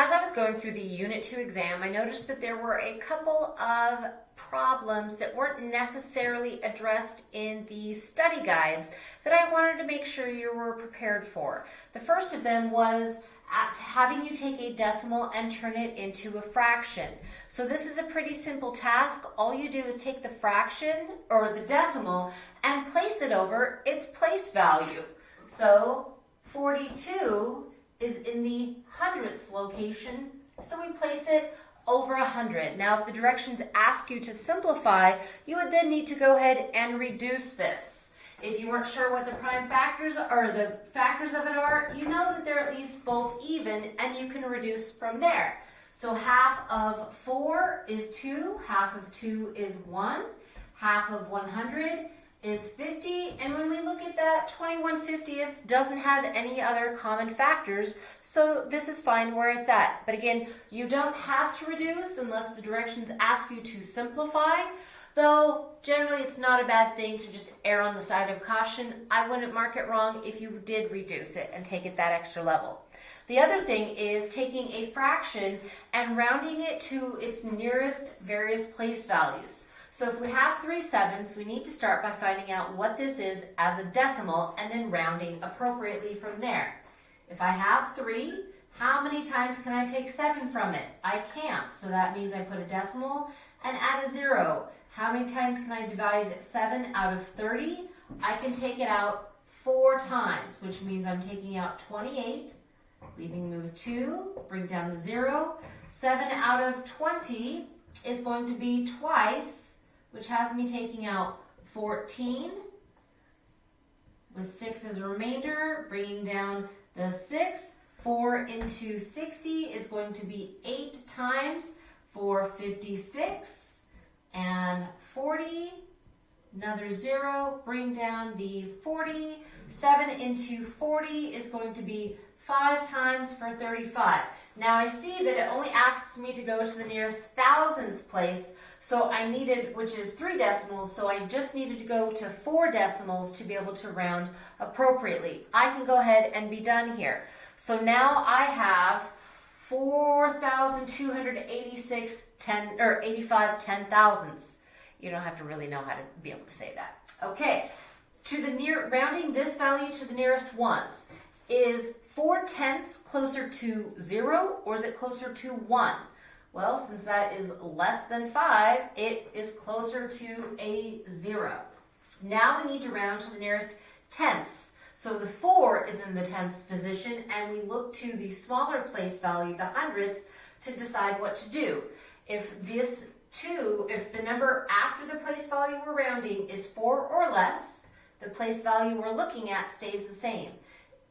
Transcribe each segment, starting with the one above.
As I was going through the Unit 2 exam, I noticed that there were a couple of problems that weren't necessarily addressed in the study guides that I wanted to make sure you were prepared for. The first of them was having you take a decimal and turn it into a fraction. So this is a pretty simple task. All you do is take the fraction or the decimal and place it over its place value. So 42 is in the hundredths location, so we place it over 100. Now, if the directions ask you to simplify, you would then need to go ahead and reduce this. If you weren't sure what the prime factors or the factors of it are, you know that they're at least both even and you can reduce from there. So half of 4 is 2, half of 2 is 1, half of 100 is 50, and when we look at that, 21 50ths doesn't have any other common factors, so this is fine where it's at. But again, you don't have to reduce unless the directions ask you to simplify, though generally it's not a bad thing to just err on the side of caution. I wouldn't mark it wrong if you did reduce it and take it that extra level. The other thing is taking a fraction and rounding it to its nearest various place values. So if we have 3 sevenths, we need to start by finding out what this is as a decimal and then rounding appropriately from there. If I have 3, how many times can I take 7 from it? I can't, so that means I put a decimal and add a 0. How many times can I divide 7 out of 30? I can take it out 4 times, which means I'm taking out 28, leaving me with 2, bring down the 0. 7 out of 20 is going to be twice which has me taking out 14 with 6 as a remainder, bringing down the 6. 4 into 60 is going to be 8 times for 56 and 40. Another 0, bring down the 40. 7 into 40 is going to be 5 times for 35. Now I see that it only asks me to go to the nearest thousands place, so I needed, which is three decimals, so I just needed to go to four decimals to be able to round appropriately. I can go ahead and be done here. So now I have 4,286 10, or 85 ten thousandths. You don't have to really know how to be able to say that. Okay, to the near, rounding this value to the nearest ones, is 4 tenths closer to 0 or is it closer to 1? Well, since that is less than 5, it is closer to a 0. Now we need to round to the nearest tenths. So the 4 is in the tenths position, and we look to the smaller place value, the hundredths, to decide what to do. If this 2, if the number after the place value we're rounding is 4 or less, the place value we're looking at stays the same.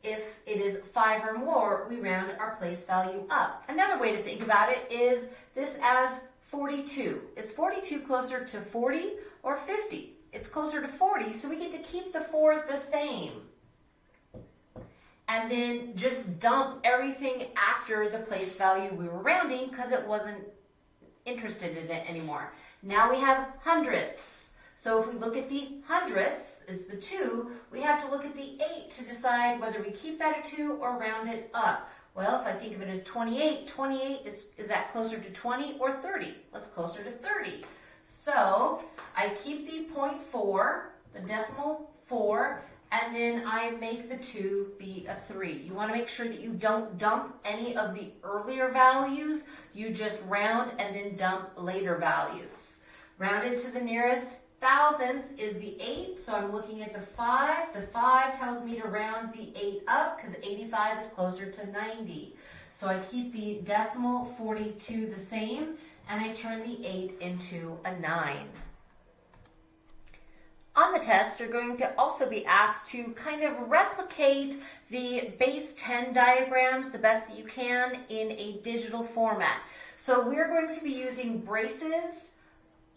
If it is 5 or more, we round our place value up. Another way to think about it is this as 42. Is 42 closer to 40 or 50? It's closer to 40, so we get to keep the 4 the same. And then just dump everything after the place value we were rounding because it wasn't interested in it anymore. Now we have hundredths. So if we look at the hundredths, it's the 2, we have to look at the 8 to decide whether we keep that a 2 or round it up. Well, if I think of it as 28, 28 is, is that closer to 20 or 30? What's closer to 30? So I keep the 0.4, the decimal 4, and then I make the 2 be a 3. You want to make sure that you don't dump any of the earlier values. You just round and then dump later values. Rounded to the nearest thousandths is the 8, so I'm looking at the 5. The 5 tells me to round the 8 up because 85 is closer to 90. So I keep the decimal 42 the same, and I turn the 8 into a 9. On the test, you're going to also be asked to kind of replicate the base 10 diagrams the best that you can in a digital format. So we're going to be using braces,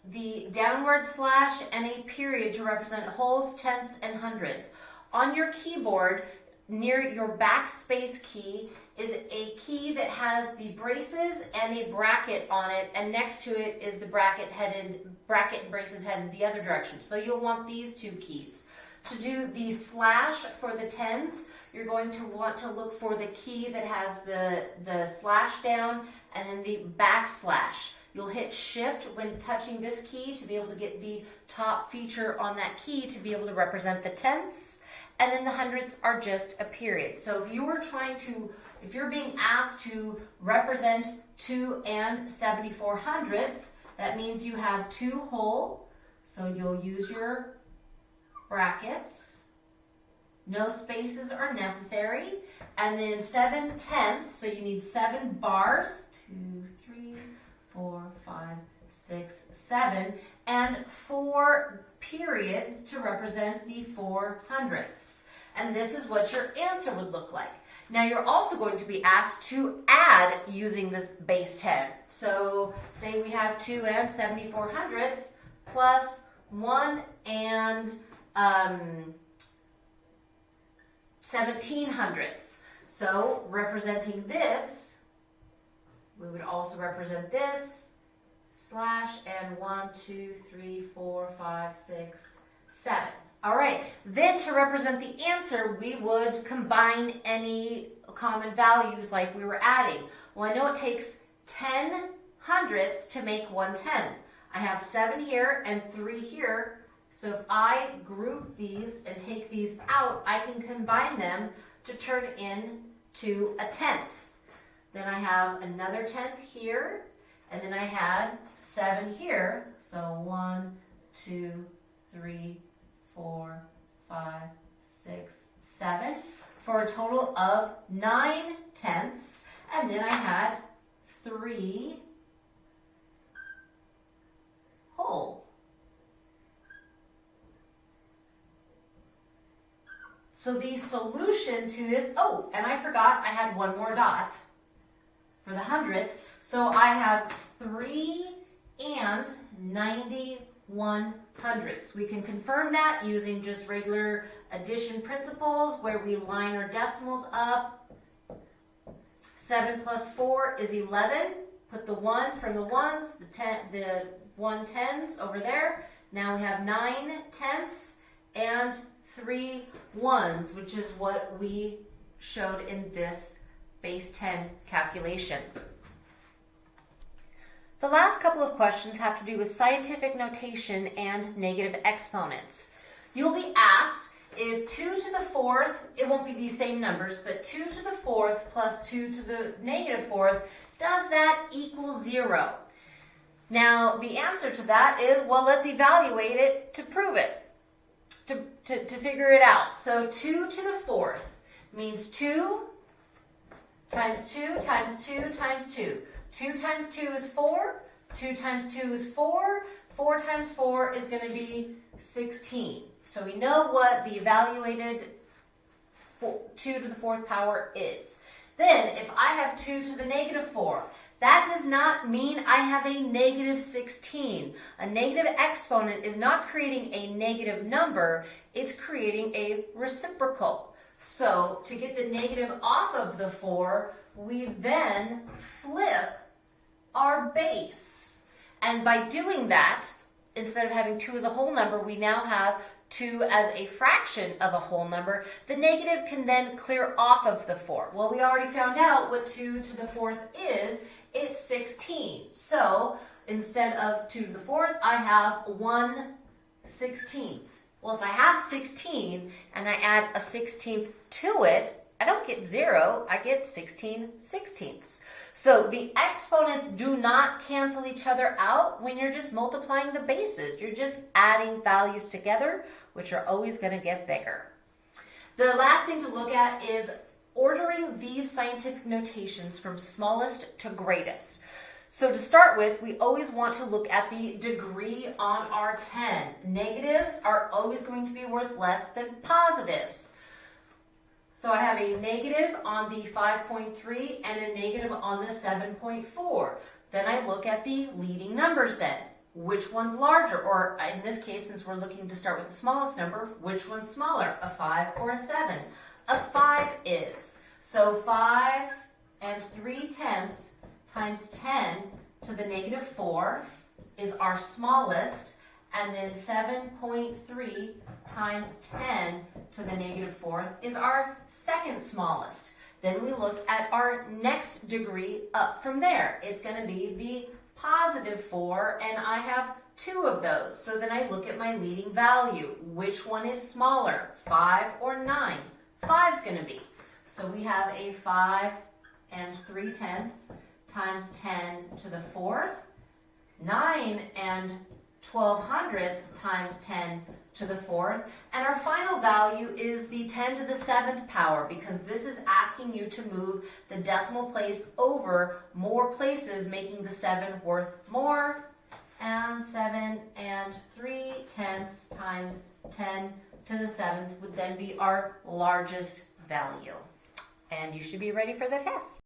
the downward slash and a period to represent wholes, tenths, and hundreds. On your keyboard, near your backspace key, is a key that has the braces and a bracket on it, and next to it is the bracket headed, bracket and braces headed the other direction. So you'll want these two keys. To do the slash for the tens, you're going to want to look for the key that has the, the slash down and then the backslash. You'll hit shift when touching this key to be able to get the top feature on that key to be able to represent the tenths. And then the hundredths are just a period. So if you were trying to, if you're being asked to represent 2 and 74 hundredths, that means you have two whole. So you'll use your brackets. No spaces are necessary. And then 7 tenths, so you need 7 bars. Two, three, four, five, six, seven. And 4 periods to represent the 4 hundredths. And this is what your answer would look like. Now you're also going to be asked to add using this base 10. So say we have 2 and 74 hundredths plus 1 and um, 17 hundredths. So representing this, we would also represent this, slash, and 1, 2, 3, 4, 5, 6, 7. All right, then to represent the answer, we would combine any common values like we were adding. Well, I know it takes 10 hundredths to make one tenth. I have 7 here and 3 here, so if I group these and take these out, I can combine them to turn in to a tenth. Then I have another tenth here, and then I had seven here. So one, two, three, four, five, six, seven, for a total of nine tenths. And then I had three whole. So the solution to this, oh, and I forgot I had one more dot for the hundredths. So I have 3 and 91 hundredths. We can confirm that using just regular addition principles where we line our decimals up. 7 plus 4 is 11. Put the 1 from the ones, the, ten, the 1 tens over there. Now we have 9 tenths and three ones, which is what we showed in this base 10 calculation. The last couple of questions have to do with scientific notation and negative exponents. You'll be asked if 2 to the fourth, it won't be these same numbers, but 2 to the fourth plus 2 to the negative negative fourth, does that equal 0? Now, the answer to that is, well, let's evaluate it to prove it to, to, to figure it out. So 2 to the fourth means 2 times 2 times 2 times 2. 2 times 2 is 4. 2 times 2 is 4. 4 times 4 is going to be 16. So we know what the evaluated four, 2 to the fourth power is. Then if I have 2 to the negative 4, that does not mean I have a negative 16. A negative exponent is not creating a negative number, it's creating a reciprocal. So to get the negative off of the 4, we then flip our base. And by doing that, instead of having 2 as a whole number, we now have 2 as a fraction of a whole number, the negative can then clear off of the 4. Well, we already found out what 2 to the fourth is it's 16. So instead of 2 to the fourth, I have 1 16th. Well, if I have 16 and I add a 16th to it, I don't get 0, I get 16 sixteenths. So the exponents do not cancel each other out when you're just multiplying the bases. You're just adding values together, which are always going to get bigger. The last thing to look at is ordering these scientific notations from smallest to greatest. So to start with, we always want to look at the degree on our 10. Negatives are always going to be worth less than positives. So I have a negative on the 5.3 and a negative on the 7.4. Then I look at the leading numbers then. Which one's larger? Or in this case, since we're looking to start with the smallest number, which one's smaller, a 5 or a 7? a 5 is. So 5 and 3 tenths times 10 to the negative 4 is our smallest, and then 7.3 times 10 to the negative fourth is our second smallest. Then we look at our next degree up from there. It's going to be the positive 4, and I have two of those. So then I look at my leading value. Which one is smaller, 5 or 9? 5 is going to be. So we have a 5 and 3 tenths times 10 to the 4th. 9 and 12 hundredths times 10 to the fourth. And our final value is the 10 to the seventh power because this is asking you to move the decimal place over more places, making the seven worth more. And seven and three tenths times 10 to the seventh would then be our largest value. And you should be ready for the test.